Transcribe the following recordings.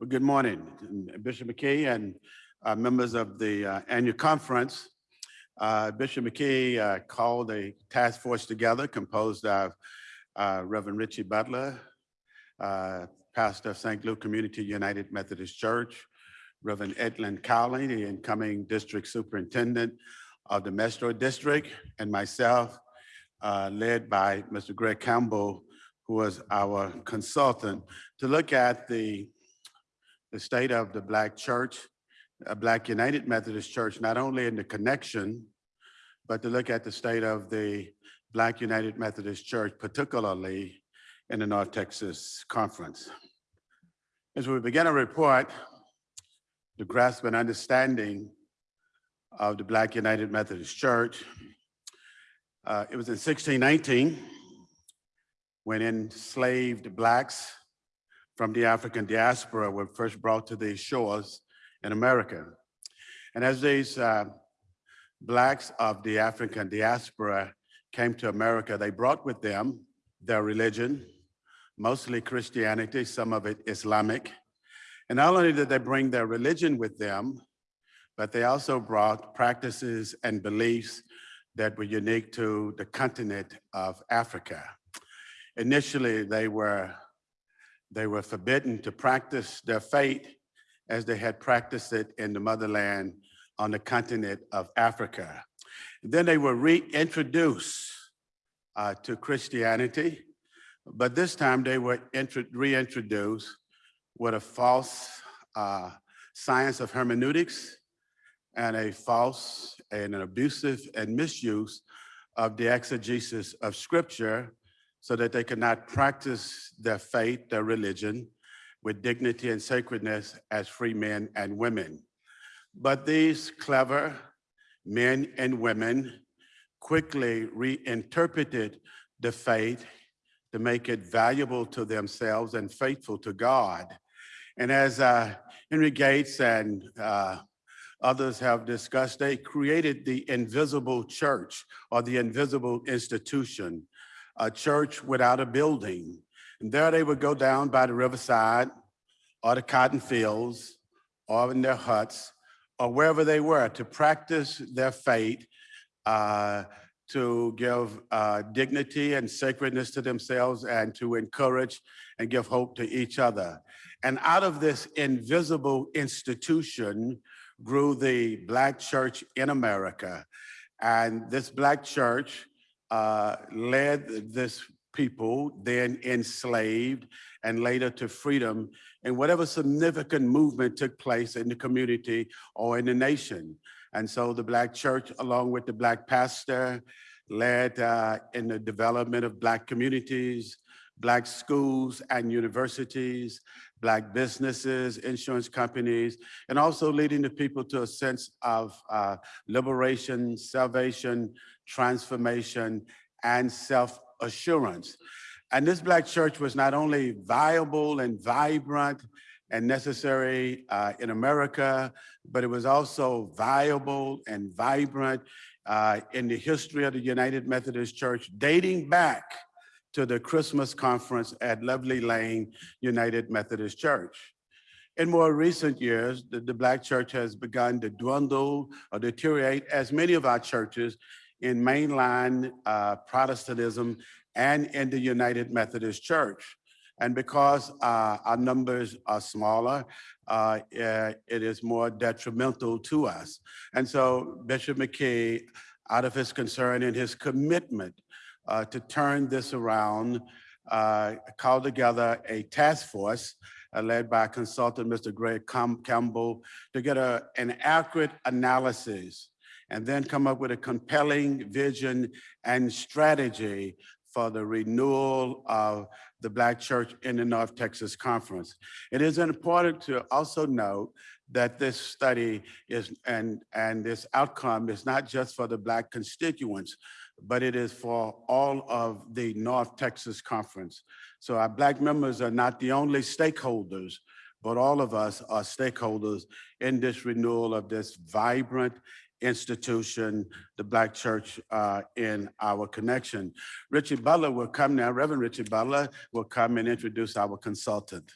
Well, good morning, Bishop McKee and uh, members of the uh, annual conference. Uh, Bishop McKee uh, called a task force together composed of uh, Reverend Richie Butler, uh, pastor of St. Luke Community United Methodist Church, Reverend Edlen Cowley, the incoming district superintendent of the Metro District, and myself, led by Mr. Greg Campbell, who was our consultant, to look at the, the state of the Black Church, a Black United Methodist Church, not only in the connection, but to look at the state of the Black United Methodist Church, particularly in the North Texas Conference. As we begin a report, to grasp an understanding of the Black United Methodist Church, uh, it was in 1619 when enslaved Blacks from the African diaspora were first brought to these shores in America. And as these uh, Blacks of the African diaspora came to America, they brought with them their religion, mostly Christianity, some of it Islamic. And not only did they bring their religion with them, but they also brought practices and beliefs that were unique to the continent of Africa. Initially, they were, they were forbidden to practice their faith as they had practiced it in the motherland on the continent of Africa. Then they were reintroduced uh, to Christianity, but this time they were reintroduced with a false uh, science of hermeneutics and a false and an abusive and misuse of the exegesis of scripture so that they could not practice their faith, their religion, with dignity and sacredness as free men and women. But these clever men and women quickly reinterpreted the faith to make it valuable to themselves and faithful to God. And as uh, Henry Gates and uh, others have discussed, they created the invisible church or the invisible institution, a church without a building. And there they would go down by the riverside or the cotton fields or in their huts or wherever they were to practice their faith uh, to give uh, dignity and sacredness to themselves and to encourage and give hope to each other. And out of this invisible institution grew the Black church in America. And this Black church uh, led this people, then enslaved and later to freedom and whatever significant movement took place in the community or in the nation. And so the Black church, along with the Black pastor, led uh, in the development of Black communities, Black schools and universities, Black businesses, insurance companies, and also leading the people to a sense of uh, liberation, salvation, transformation, and self-assurance. And this Black church was not only viable and vibrant and necessary uh, in America, but it was also viable and vibrant uh, in the history of the United Methodist Church, dating back to the Christmas conference at Lovely Lane United Methodist Church. In more recent years, the, the, Black church has begun to dwindle or deteriorate as many of our churches in mainline uh, Protestantism and in the United Methodist Church. And because uh, our numbers are smaller, uh, it is more detrimental to us. And so Bishop McKee, out of his concern and his commitment uh, to turn this around, uh, called together a task force uh, led by consultant Mr. Greg Campbell to get a, an accurate analysis and then come up with a compelling vision and strategy for the renewal of the Black Church in the North Texas Conference. It is important to also note that this study is and, and this outcome is not just for the Black constituents, but it is for all of the North Texas Conference. So our Black members are not the only stakeholders, but all of us are stakeholders in this renewal of this vibrant institution, the Black Church uh, in our connection. Richie Butler will come now, Reverend Richie Butler will come and introduce our consultant.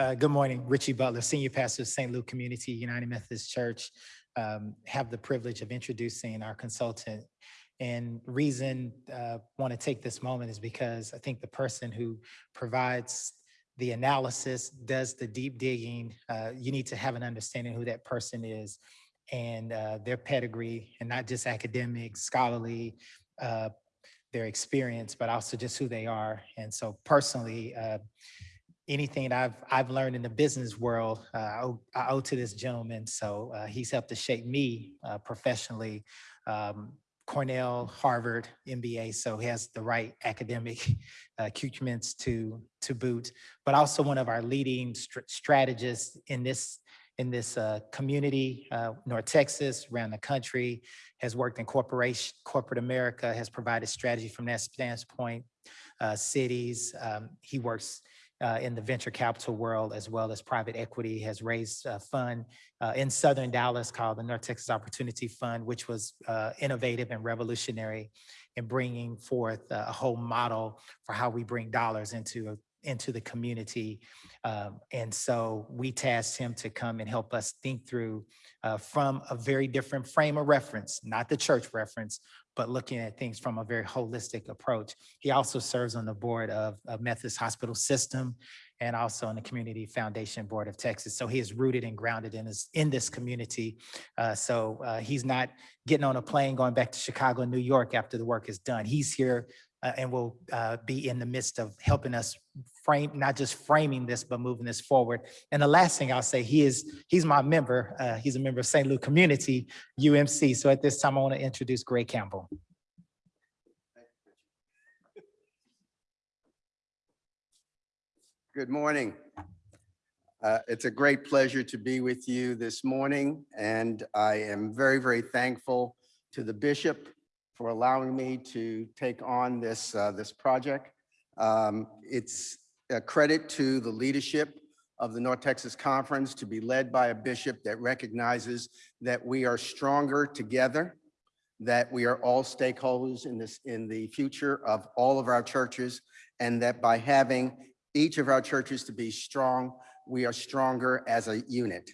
Uh, Good morning, Richie Butler, Senior Pastor of St. Luke Community United Methodist Church. Um, Have the privilege of introducing our consultant. And reason uh, want to take this moment is because I think the person who provides the analysis, does the deep digging, uh, you need to have an understanding who that person is and uh, their pedigree, and not just academic, scholarly, uh, their experience, but also just who they are. And so personally, uh, anything I've I've learned in the business world, uh, I, owe, I owe to this gentleman. So uh, he's helped to shape me uh, professionally. Um, Cornell, Harvard, MBA, so he has the right academic uh, accoutrements to to boot, but also one of our leading str- strategists in this in this uh, community, uh, North Texas, around the country, has worked in corporation, corporate America, has provided strategy from that standpoint, cities. Um, he works uh, in the venture capital world as well as private equity, has raised a fund uh, in Southern Dallas called the North Texas Opportunity Fund, which was uh, innovative and revolutionary in bringing forth a whole model for how we bring dollars into into the community. Um, and so we tasked him to come and help us think through uh, from a very different frame of reference, not the church reference, but looking at things from a very holistic approach. He also serves on the board of, of Methodist Hospital System and also on the Community Foundation Board of Texas. So he is rooted and grounded in this, in this community. Uh, so uh, he's not getting on a plane going back to Chicago and New York after the work is done. He's here uh, and will uh, be in the midst of helping us frame, not just framing this, but moving this forward. And the last thing I'll say, he is, he's my member. Uh, he's a member of St. Luke Community, UMC. So at this time, I want to introduce Greg Campbell. Good morning. Uh, It's a great pleasure to be with you this morning, and I am very, very thankful to the bishop for allowing me to take on this, uh, this project. Um, It's a credit to the leadership of the North Texas Conference to be led by a bishop that recognizes that we are stronger together, that we are all stakeholders in this, in the future of all of our churches, and that by having each of our churches to be strong, we are stronger as a unit.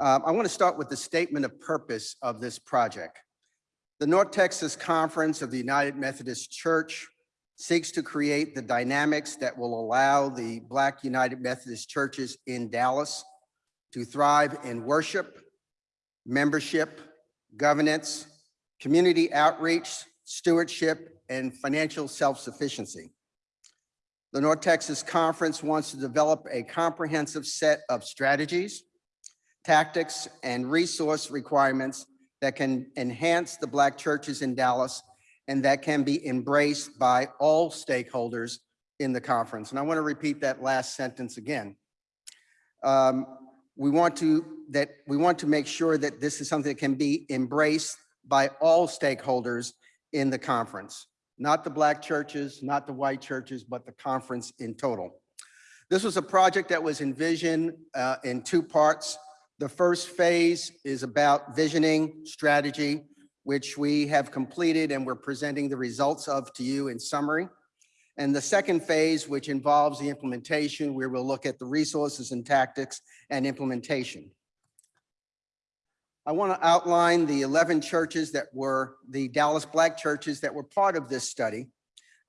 Um, I want to start with the statement of purpose of this project. The North Texas Conference of the United Methodist Church seeks to create the dynamics that will allow the Black United Methodist churches in Dallas to thrive in worship, membership, governance, community outreach, stewardship, and financial self-sufficiency. The North Texas Conference wants to develop a comprehensive set of strategies, tactics, and resource requirements that can enhance the Black churches in Dallas and that can be embraced by all stakeholders in the conference. And I want to repeat that last sentence again. Um, we want to that we want to make sure that this is something that can be embraced by all stakeholders in the conference, not the black churches, not the white churches, but the conference in total. This was a project that was envisioned uh, in two parts. The first phase is about visioning strategy, which we have completed and we're presenting the results of to you in summary. And the second phase, which involves the implementation, where we'll look at the resources and tactics and implementation. I want to outline the 11 churches that were the Dallas Black churches that were part of this study.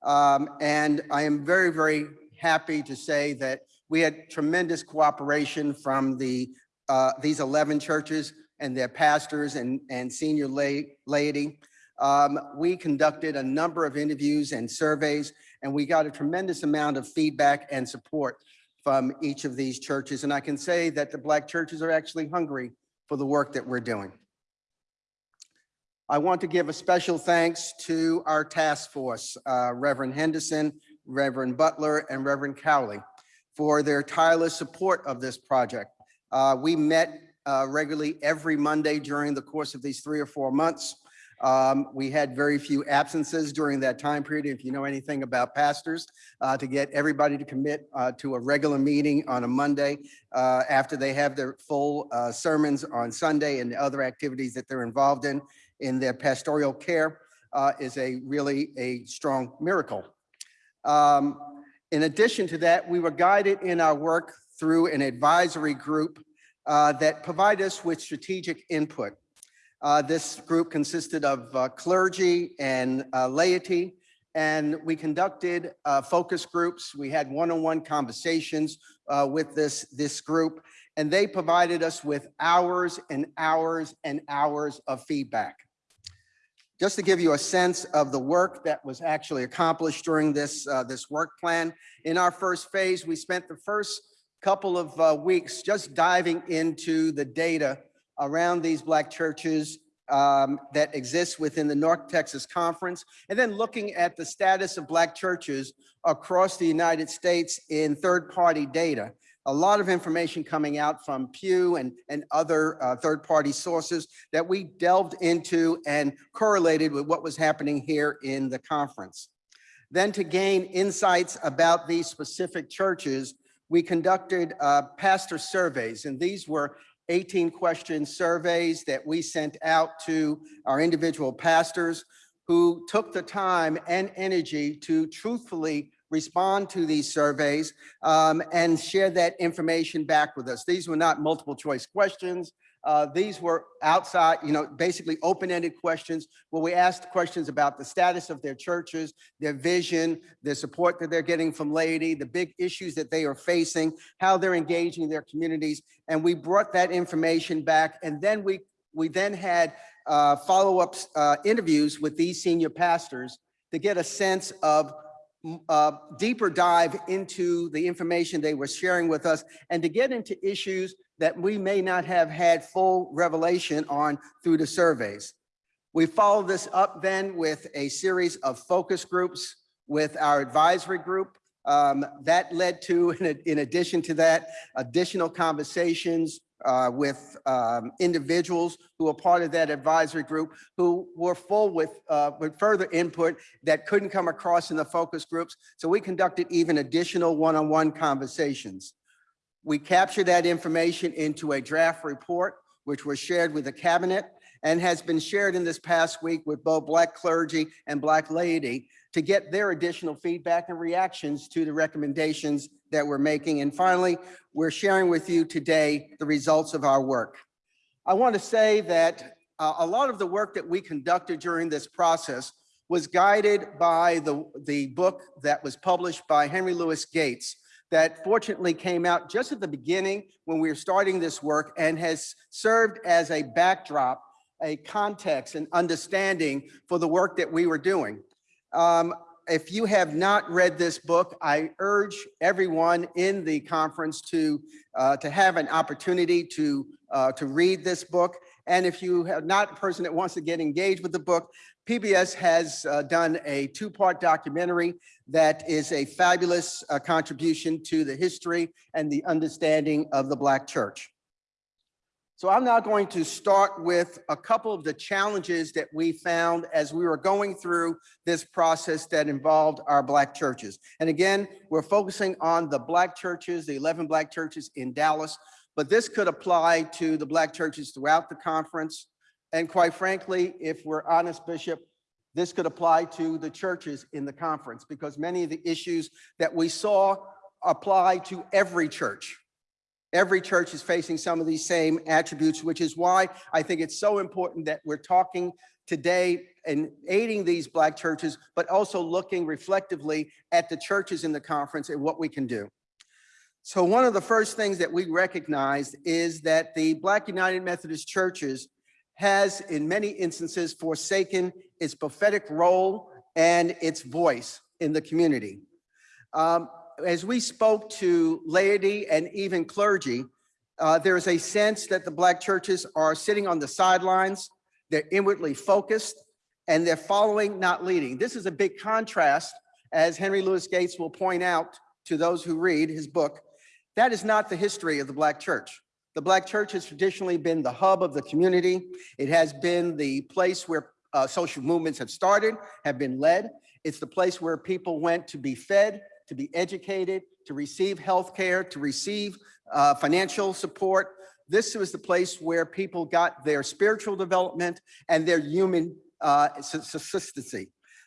Um, and I am very, very happy to say that we had tremendous cooperation from the uh, these 11 churches and their pastors and, and senior lay, laity. Um, we conducted a number of interviews and surveys, and we got a tremendous amount of feedback and support from each of these churches. And I can say that the Black churches are actually hungry for the work that we're doing. I want to give a special thanks to our task force, uh, Reverend Henderson, Reverend Butler, and Reverend Cowley for their tireless support of this project. Uh, we met uh, regularly every Monday during the course of these three or four months. Um, we had very few absences during that time period. If you know anything about pastors, uh, to get everybody to commit uh, to a regular meeting on a Monday uh, after they have their full uh, sermons on Sunday and the other activities that they're involved in in their pastoral care uh, is a really a strong miracle. Um, In addition to that, we were guided in our work through an advisory group uh, that provide us with strategic input. Uh, This group consisted of uh, clergy and uh, laity, and we conducted uh, focus groups. We had one-on-one conversations uh, with this, this group, and they provided us with hours and hours and hours of feedback. Just to give you a sense of the work that was actually accomplished during this, uh, this work plan, in our first phase, we spent the first couple of uh, weeks just diving into the data around these Black churches um, that exist within the North Texas Conference, and then looking at the status of Black churches across the United States in third-party data. A lot of information coming out from Pew and, and other uh, third-party sources that we delved into and correlated with what was happening here in the conference. Then to gain insights about these specific churches, we conducted uh, pastor surveys, and these were 18 question surveys that we sent out to our individual pastors who took the time and energy to truthfully respond to these surveys um, and share that information back with us. These were not multiple choice questions. Uh, these were outside, you know, basically open-ended questions where we asked questions about the status of their churches, their vision, their support that they're getting from laity, the big issues that they are facing, how they're engaging their communities. And we brought that information back. And then we, we then had uh, follow-up uh, interviews with these senior pastors to get a sense of uh, deeper dive into the information they were sharing with us and to get into issues that we may not have had full revelation on through the surveys. We followed this up then with a series of focus groups with our advisory group. Um, that led to, in, in addition to that, additional conversations uh, with um, individuals who were part of that advisory group who were full with, uh, with further input that couldn't come across in the focus groups. So we conducted even additional one-on-one conversations. We captured that information into a draft report, which was shared with the cabinet and has been shared in this past week with both Black clergy and Black laity to get their additional feedback and reactions to the recommendations that we're making. And finally, we're sharing with you today the results of our work. I want to say that uh, a lot of the work that we conducted during this process was guided by the, the book that was published by Henry Louis Gates that fortunately came out just at the beginning when we were starting this work and has served as a backdrop, a context and understanding for the work that we were doing. Um, if you have not read this book, I urge everyone in the conference to, uh, to have an opportunity to, uh, to read this book. And if you have not a person that wants to get engaged with the book, PBS has uh, done a two-part documentary that is a fabulous uh, contribution to the history and the understanding of the Black church. So I'm now going to start with a couple of the challenges that we found as we were going through this process that involved our Black churches. And again, we're focusing on the Black churches, the 11 Black churches in Dallas, but this could apply to the Black churches throughout the conference. And quite frankly, if we're honest, Bishop, this could apply to the churches in the conference because many of the issues that we saw apply to every church. Every church is facing some of these same attributes, which is why I think it's so important that we're talking today and aiding these Black churches, but also looking reflectively at the churches in the conference and what we can do. So one of the first things that we recognized is that the Black United Methodist Churches has in many instances forsaken its prophetic role and its voice in the community. Um, as we spoke to laity and even clergy, uh, there is a sense that the Black churches are sitting on the sidelines, they're inwardly focused, and they're following, not leading. This is a big contrast, as Henry Louis Gates will point out to those who read his book. That is not the history of the Black church. The Black church has traditionally been the hub of the community. It has been the place where uh, social movements have started, have been led. It's the place where people went to be fed, to be educated, to receive health care, to receive uh, financial support. This was the place where people got their spiritual development and their human uh.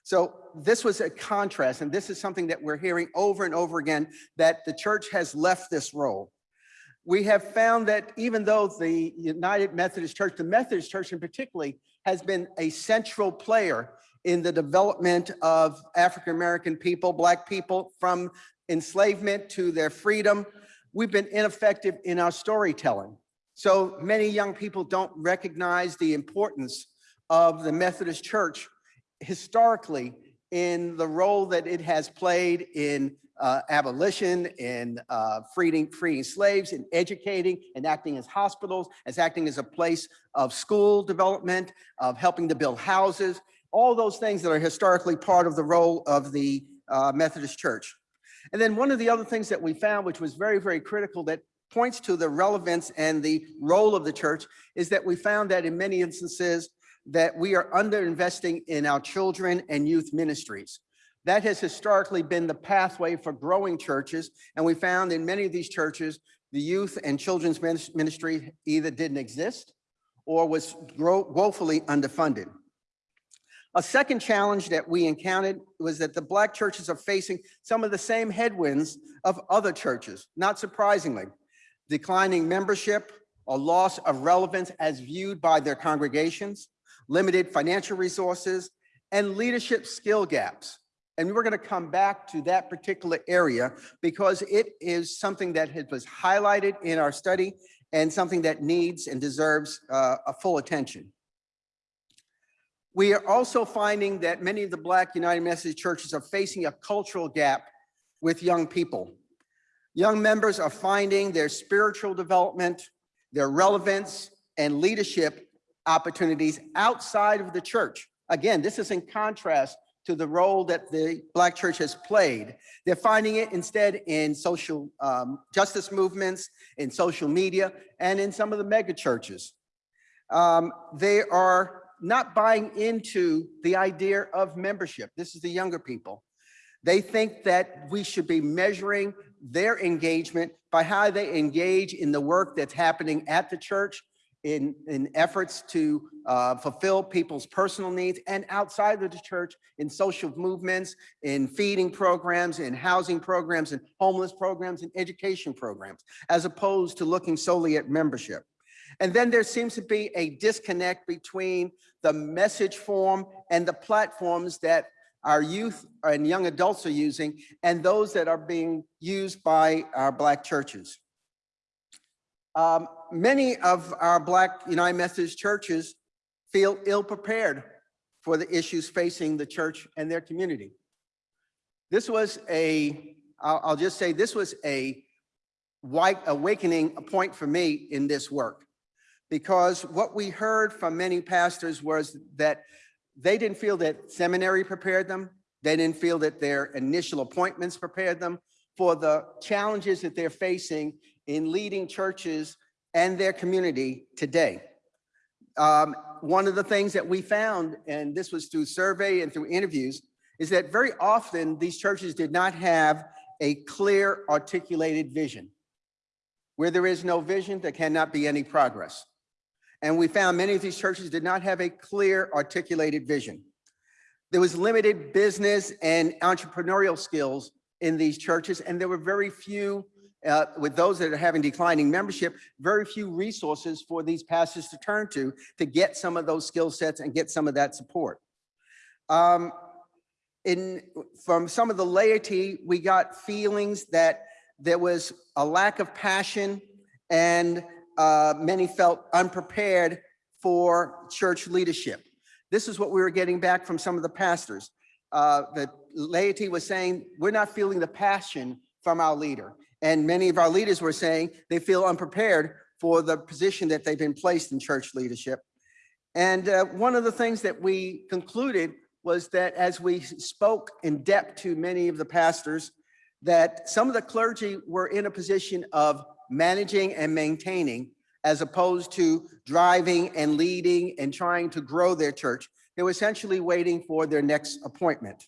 So this was a contrast, and this is something that we're hearing over and over again, that the church has left this role. We have found that even though the United Methodist Church, the Methodist Church in particularly, has been a central player in the development of African-American people, Black people, from enslavement to their freedom, we've been ineffective in our storytelling. So many young people don't recognize the importance of the Methodist Church historically in the role that it has played in uh, abolition, in uh, freeing, freeing slaves, in educating, and acting as hospitals, as acting as a place of school development, of helping to build houses, all those things that are historically part of the role of the uh, Methodist Church. And then one of the other things that we found, which was very, very critical that points to the relevance and the role of the church is that we found that in many instances that we are underinvesting in our children and youth ministries. That has historically been the pathway for growing churches. And we found in many of these churches, the youth and children's ministry either didn't exist or was woefully underfunded. A second challenge that we encountered was that the Black churches are facing some of the same headwinds of other churches, not surprisingly. Declining membership, a loss of relevance as viewed by their congregations, limited financial resources, and leadership skill gaps. And we're going to come back to that particular area because it is something that was highlighted in our study and something that needs and deserves uh, a full attention. We are also finding that many of the Black United Methodist churches are facing a cultural gap with young people. Young members are finding their spiritual development, their relevance, and leadership opportunities outside of the church. Again, this is in contrast to the role that the Black church has played. They're finding it instead in social um, justice movements, in social media, and in some of the mega churches. Um, they are not buying into the idea of membership. This is the younger people. They think that we should be measuring their engagement by how they engage in the work that's happening at the church in, in efforts to uh, fulfill people's personal needs and outside of the church in social movements, in feeding programs, in housing programs, in homeless programs, and education programs, as opposed to looking solely at membership. And then there seems to be a disconnect between the message form and the platforms that our youth and young adults are using and those that are being used by our Black churches. Um, many of our Black United Methodist churches feel ill-prepared for the issues facing the church and their community. This was a, I'll, I'll just say this was a white awakening point for me in this work. Because what we heard from many pastors was that they didn't feel that seminary prepared them. They didn't feel that their initial appointments prepared them for the challenges that they're facing in leading churches and their community today. Um, one of the things that we found, and this was through survey and through interviews, is that very often these churches did not have a clear articulated vision. Where there is no vision, there cannot be any progress. And we found many of these churches did not have a clear articulated vision. There was limited business and entrepreneurial skills in these churches, and there were very few, uh, with those that are having declining membership, very few resources for these pastors to turn to to get some of those skill sets and get some of that support. Um, in, from some of the laity, we got feelings that there was a lack of passion and uh, many felt unprepared for church leadership. This is what we were getting back from some of the pastors. Uh, the laity was saying, we're not feeling the passion from our leader. And many of our leaders were saying they feel unprepared for the position that they've been placed in church leadership. And uh, one of the things that we concluded was that as we spoke in depth to many of the pastors, that some of the clergy were in a position of managing and maintaining as opposed to driving and leading and trying to grow their church. They were essentially waiting for their next appointment.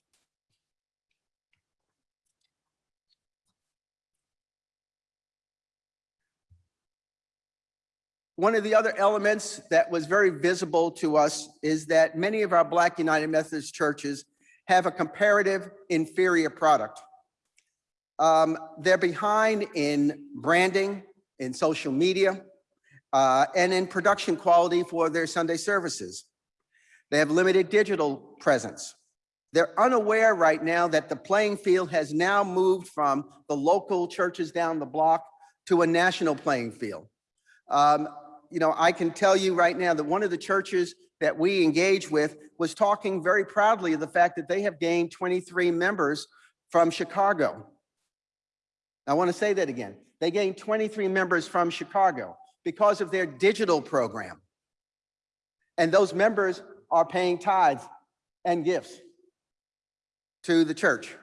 One of the other elements that was very visible to us is that many of our Black United Methodist churches have a comparative inferior product. Um, They're behind in branding, in social media, uh, and in production quality for their Sunday services. They have limited digital presence. They're unaware right now that the playing field has now moved from the local churches down the block to a national playing field. Um, You know, I can tell you right now that one of the churches that we engage with was talking very proudly of the fact that they have gained 23 members from Chicago. I want to say that again. They gained 23 members from Chicago because of their digital program. And those members are paying tithes and gifts to the church.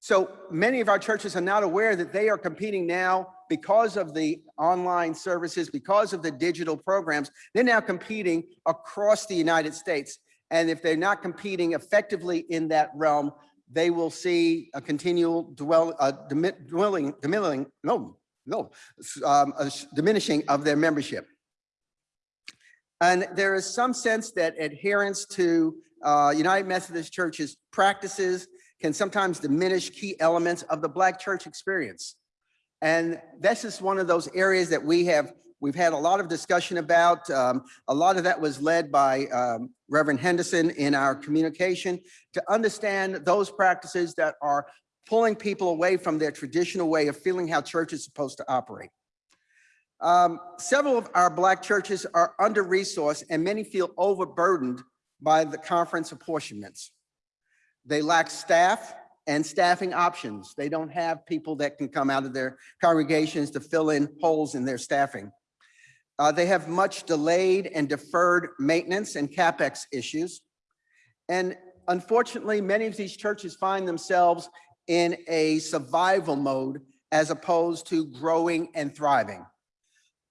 So many of our churches are not aware that they are competing now because of the online services, because of the digital programs. They're now competing across the United States. And if they're not competing effectively in that realm, they will see a continual dwell, uh, dwelling, diminishing, no, no, um, diminishing of their membership. And there is some sense that adherence to uh, United Methodist Church's practices can sometimes diminish key elements of the Black church experience. And this is one of those areas that we have, we've had a lot of discussion about. Um, A lot of that was led by um, Reverend Henderson in our communication to understand those practices that are pulling people away from their traditional way of feeling how church is supposed to operate. Um, Several of our Black churches are under-resourced and many feel overburdened by the conference apportionments. They lack staff and staffing options. They don't have people that can come out of their congregations to fill in holes in their staffing. Uh, They have much delayed and deferred maintenance and CapEx issues. And unfortunately, many of these churches find themselves in a survival mode as opposed to growing and thriving.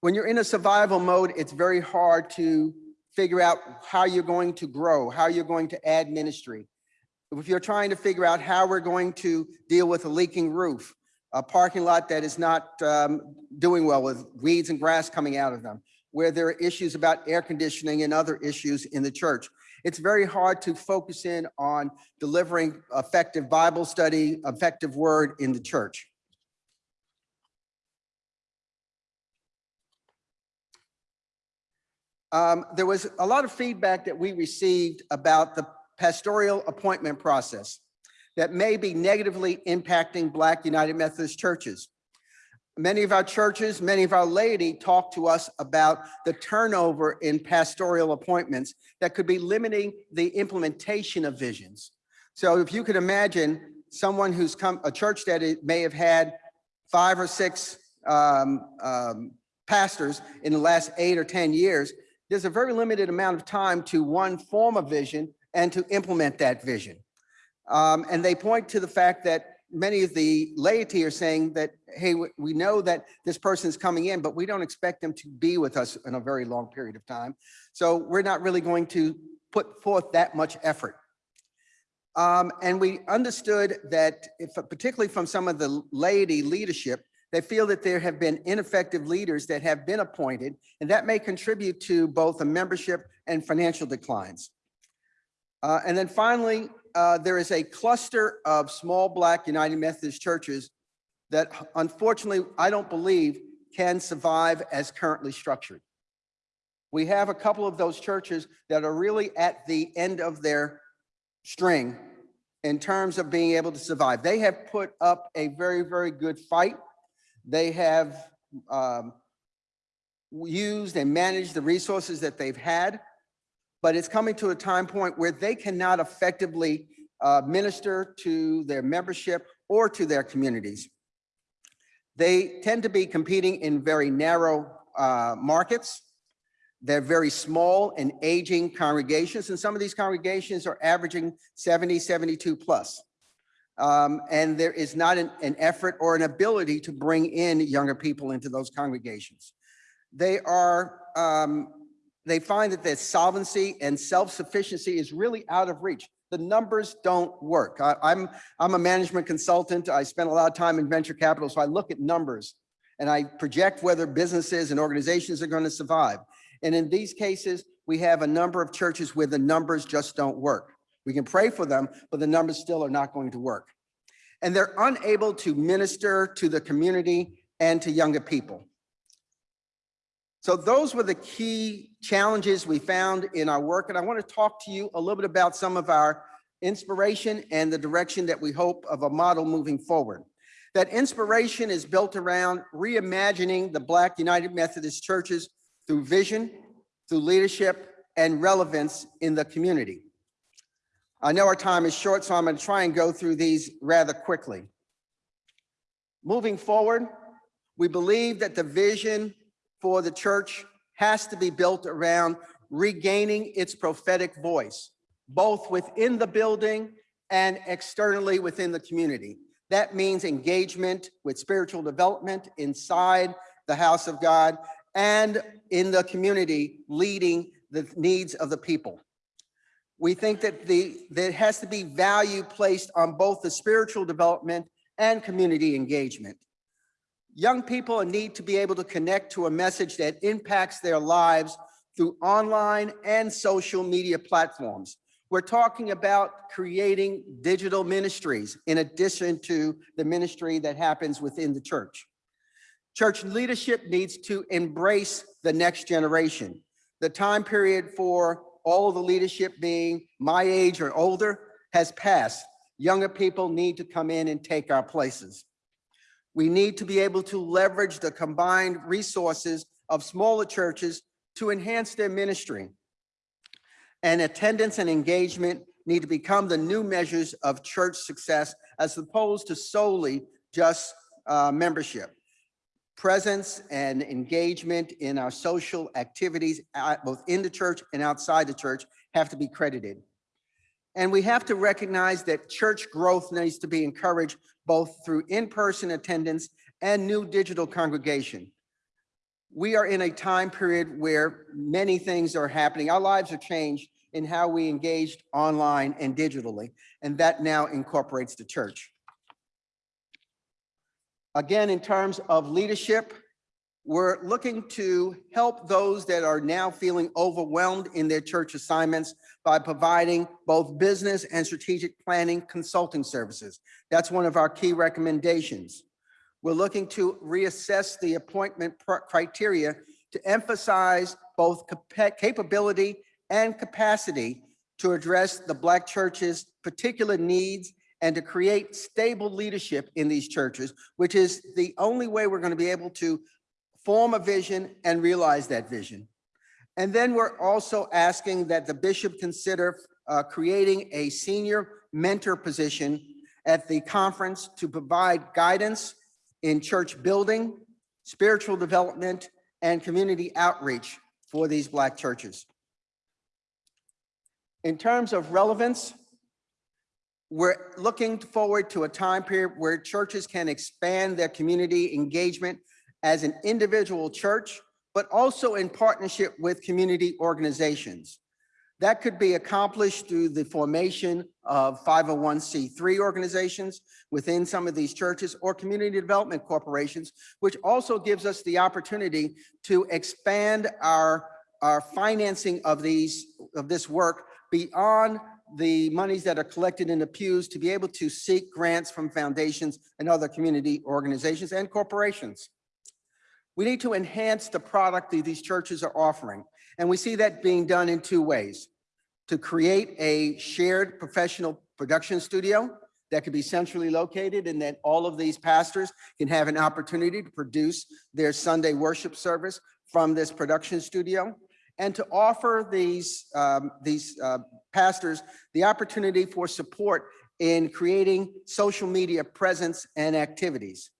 When you're in a survival mode, it's very hard to figure out how you're going to grow, how you're going to add ministry. If you're trying to figure out how we're going to deal with a leaking roof, a parking lot that is not um, doing well with weeds and grass coming out of them, where there are issues about air conditioning and other issues in the church. It's very hard to focus in on delivering effective Bible study, effective word in the church. Um, there was a lot of feedback that we received about the pastoral appointment process that may be negatively impacting Black United Methodist churches. Many of our churches, many of our laity talk to us about the turnover in pastoral appointments that could be limiting the implementation of visions. So if you could imagine someone who's come, a church that may have had five or six um, um, pastors in the last eight or 10 years, there's a very limited amount of time to one, form a vision and to implement that vision. Um, and they point to the fact that many of the laity are saying that, hey, we- know that this person is coming in, but we don't expect them to be with us in a very long period of time. So we're not really going to put forth that much effort. Um, and we understood that if, particularly from some of the laity leadership, they feel that there have been ineffective leaders that have been appointed, and that may contribute to both the membership and financial declines. Uh, and then finally, uh, there is a cluster of small Black United Methodist churches that unfortunately, I don't believe can survive as currently structured. We have a couple of those churches that are really at the end of their string in terms of being able to survive. They have put up a very, very good fight. They have um, used and managed the resources that they've had, but it's coming to a time point where they cannot effectively uh, minister to their membership or to their communities. They tend to be competing in very narrow uh, markets. They're very small and aging congregations, and some of these congregations are averaging 70, 72 plus. Um, and there is not an, an effort or an ability to bring in younger people into those congregations. They are, um, they find that their solvency and self-sufficiency is really out of reach. The numbers don't work. I, I'm, I'm a management consultant. I spend a lot of time in venture capital, so I look at numbers and I project whether businesses and organizations are going to survive. And in these cases, we have a number of churches where the numbers just don't work. We can pray for them, but the numbers still are not going to work. And they're unable to minister to the community and to younger people. So those were the key challenges we found in our work. And I want to talk to you a little bit about some of our inspiration and the direction that we hope of a model moving forward. That inspiration is built around reimagining the Black United Methodist churches through vision, through leadership, and relevance in the community. I know our time is short, so I'm going to try and go through these rather quickly. Moving forward, we believe that the vision for the church has to be built around regaining its prophetic voice, both within the building and externally within the community. That means engagement with spiritual development inside the house of God and in the community, leading the needs of the people. We think that the, there has to be value placed on both the spiritual development and community engagement. Young people need to be able to connect to a message that impacts their lives through online and social media platforms. We're talking about creating digital ministries in addition to the ministry that happens within the church. Church leadership needs to embrace the next generation. The time period for all the leadership being my age or older has passed. Younger people need to come in and take our places. We need to be able to leverage the combined resources of smaller churches to enhance their ministry. And attendance and engagement need to become the new measures of church success as opposed to solely just uh, membership. Presence and engagement in our social activities, uh, both in the church and outside the church, have to be credited. And we have to recognize that church growth needs to be encouraged both through in-person attendance and new digital congregation. We are in a time period where many things are happening. Our lives are changed in how we engaged online and digitally, and that now incorporates the church. Again, in terms of leadership, we're looking to help those that are now feeling overwhelmed in their church assignments by providing both business and strategic planning consulting services. That's one of our key recommendations. We're looking to reassess the appointment criteria to emphasize both capability and capacity to address the Black church's particular needs and to create stable leadership in these churches, which is the only way we're going to be able to form a vision and realize that vision. And then we're also asking that the bishop consider uh, creating a senior mentor position at the conference to provide guidance in church building, spiritual development, and community outreach for these Black churches. In terms of relevance, we're looking forward to a time period where churches can expand their community engagement as an individual church, but also in partnership with community organizations. That could be accomplished through the formation of 501c3 organizations within some of these churches or community development corporations, which also gives us the opportunity to expand our, our financing of these of this work beyond the monies that are collected in the pews to be able to seek grants from foundations and other community organizations and corporations. We need to enhance the product that these churches are offering. And we see that being done in two ways. To create a shared professional production studio that could be centrally located and that all of these pastors can have an opportunity to produce their Sunday worship service from this production studio and to offer these, um, these uh, pastors the opportunity for support in creating social media presence and activities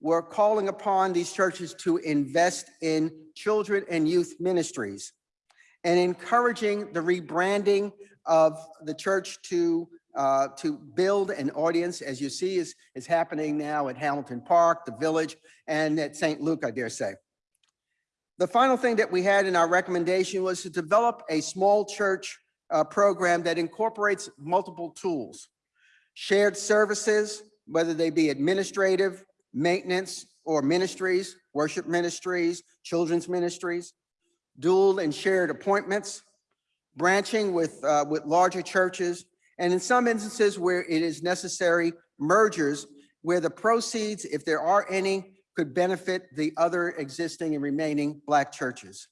we're calling upon these churches to invest in children and youth ministries and encouraging the rebranding of the church to uh, to build an audience, as you see is, is happening now at Hamilton Park, the Village, and at St. Luke, I dare say. The final thing that we had in our recommendation was to develop a small church uh, program that incorporates multiple tools, shared services, whether they be administrative, maintenance or ministries, worship ministries, children's ministries, dual and shared appointments, branching with, uh, with larger churches, and in some instances where it is necessary, mergers where the proceeds, if there are any, could benefit the other existing and remaining Black churches.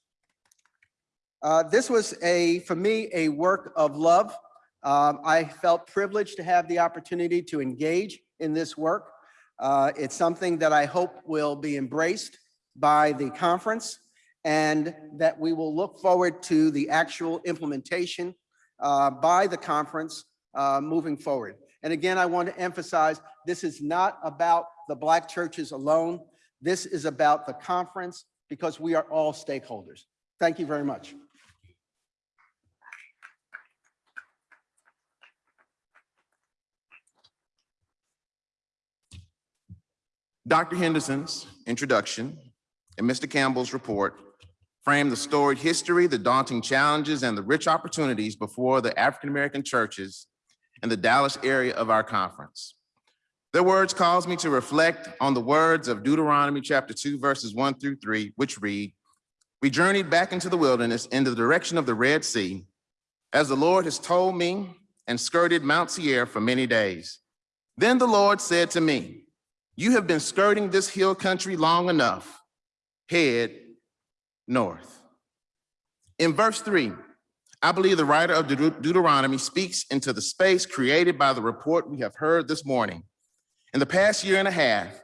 Uh, This was a, for me, a work of love. Um, I felt privileged to have the opportunity to engage in this work. Uh, It's something that I hope will be embraced by the conference and that we will look forward to the actual implementation uh, by the conference uh, moving forward. And again, I want to emphasize, this is not about the Black churches alone. This is about the conference because we are all stakeholders. Thank you very much. Dr. Henderson's introduction and Mr. Campbell's report frame the storied history, the daunting challenges, and the rich opportunities before the African-American churches in the Dallas area of our conference. Their words cause me to reflect on the words of Deuteronomy chapter 2, verses 1 through 3, which read, We journeyed back into the wilderness in the direction of the Red Sea, as the Lord has told me, and skirted Mount Seir for many days. Then the Lord said to me, you have been skirting this hill country long enough. Head north. In verse three, I believe the writer of Deut- Deuteronomy speaks into the space created by the report we have heard this morning. In the past year and a half,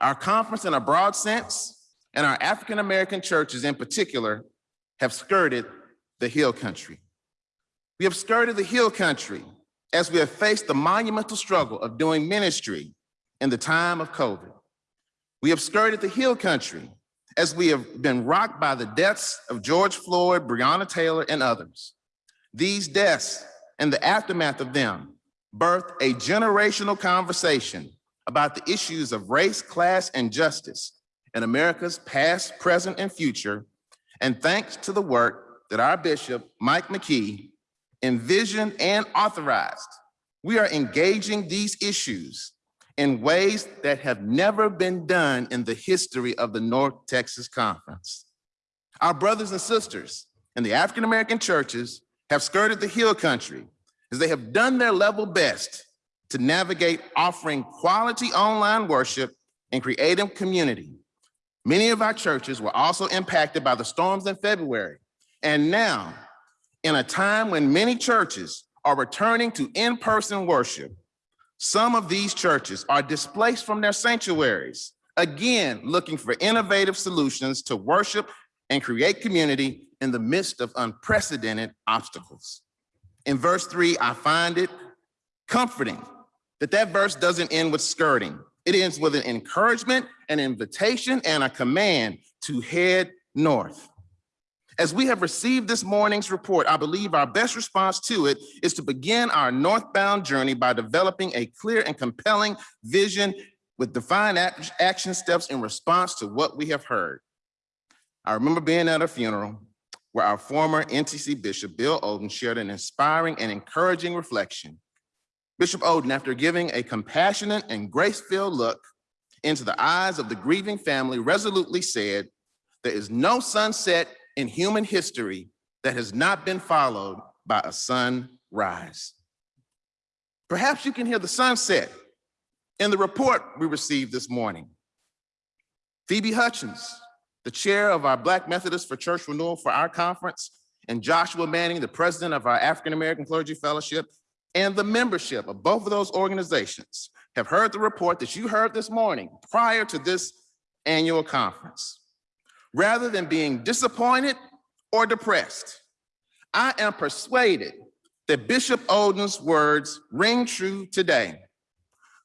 our conference in a broad sense and our African-American churches in particular have skirted the hill country. We have skirted the hill country as we have faced the monumental struggle of doing ministry in the time of COVID. We have skirted the hill country as we have been rocked by the deaths of George Floyd, Breonna Taylor, and others. These deaths and the aftermath of them birthed a generational conversation about the issues of race, class, and justice in America's past, present, and future. And thanks to the work that our Bishop, Mike McKee, envisioned and authorized, we are engaging these issues in ways that have never been done in the history of the North Texas Conference. Our brothers and sisters in the African-American churches have skirted the hill country as they have done their level best to navigate offering quality online worship and creative community. Many of our churches were also impacted by the storms in February. And now, in a time when many churches are returning to in-person worship, some of these churches are displaced from their sanctuaries, again, looking for innovative solutions to worship and create community in the midst of unprecedented obstacles. In verse three, I find it comforting that that verse doesn't end with skirting. It ends with an encouragement, an invitation, and a command to head north. As we have received this morning's report, I believe our best response to it is to begin our northbound journey by developing a clear and compelling vision with defined action steps in response to what we have heard. I remember being at a funeral where our former NTC Bishop, Bill Oden, shared an inspiring and encouraging reflection. Bishop Oden, after giving a compassionate and grace-filled look into the eyes of the grieving family, resolutely said, there is no sunset in human history that has not been followed by a sunrise. Perhaps you can hear the sunset in the report we received this morning. Phoebe Hutchins, the chair of our Black Methodist for Church Renewal for our conference, and Joshua Manning, the president of our African American Clergy Fellowship, and the membership of both of those organizations have heard the report that you heard this morning prior to this annual conference. Rather than being disappointed or depressed, I am persuaded that Bishop Oden's words ring true today.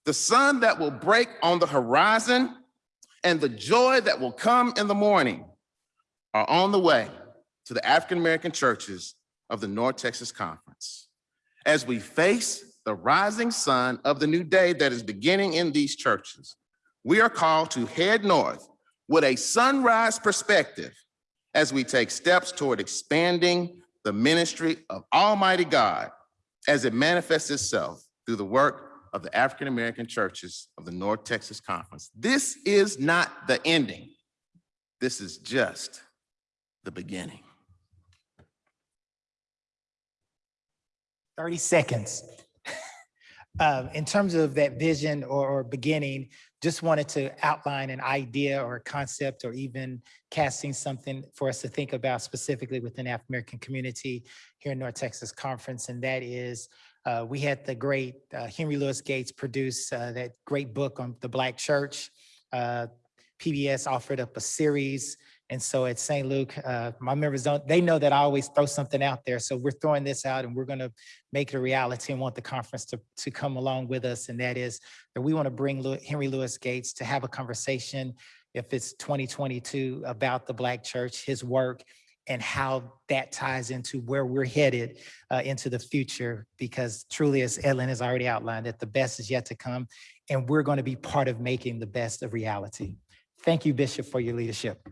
The sun that will break on the horizon and the joy that will come in the morning are on the way to the African-American churches of the North Texas Conference. As we face the rising sun of the new day that is beginning in these churches, we are called to head north with a sunrise perspective as we take steps toward expanding the ministry of Almighty God as it manifests itself through the work of the African American churches of the North Texas Conference. This is not the ending. This is just the beginning. 30 seconds. Um, In terms of that vision or or beginning, just wanted to outline an idea or a concept or even casting something for us to think about specifically within the African-American community here in North Texas Conference, and that is, uh, we had the great uh, Henry Louis Gates produce uh, that great book on the Black Church. Uh, PBS offered up a series and so at St. Luke, uh, my members don't, they know that I always throw something out there. So we're throwing this out and we're going to make it a reality and want the conference to, to come along with us. And that is that we want to bring Henry Louis Gates to have a conversation, if it's 2022, about the Black church, his work, and how that ties into where we're headed uh, into the future. Because truly, as Edlen has already outlined, that the best is yet to come. And we're going to be part of making the best of reality. Thank you, Bishop, for your leadership.